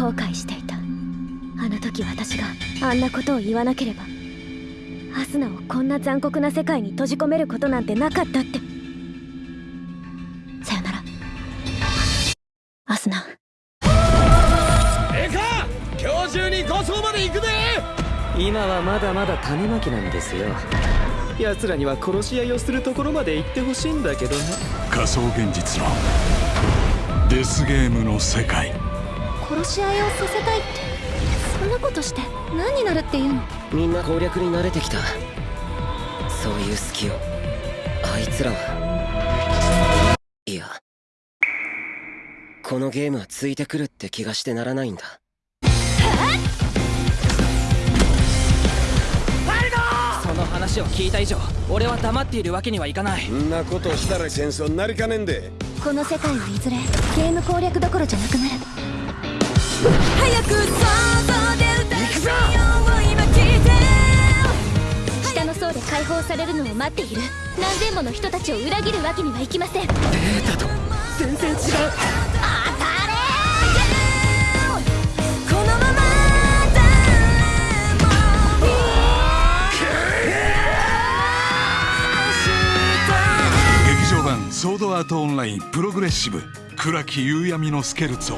後悔していた。あの時私があんなことを言わなければアスナをこんな残酷な世界に閉じ込めることなんてなかったって。さよなら。アスナ。ええか今日中に護送まで行くで今はまだまだ種まきなんですよ。奴らには殺し合いをするところまで行ってほしいんだけどね。仮想現実のデスゲームの世界殺し合いをさせたいって。そんなことして何になるっていうの？みんな攻略に慣れてきた。そういう隙を。あいつらは。いや。このゲームはついてくるって気がしてならないんだ。その話を聞いた以上俺は黙っているわけにはいかない。んなことしたら戦争になりかねんで。この世界はいずれゲーム攻略どころじゃなくなる放されるのを待っている。何千もの人たちを裏切るわけにはいきません。データと全然違う。当たれこのまま誰も劇場版「ソードアートオンラインプログレッシブ。暗き夕闇のスケルツォ」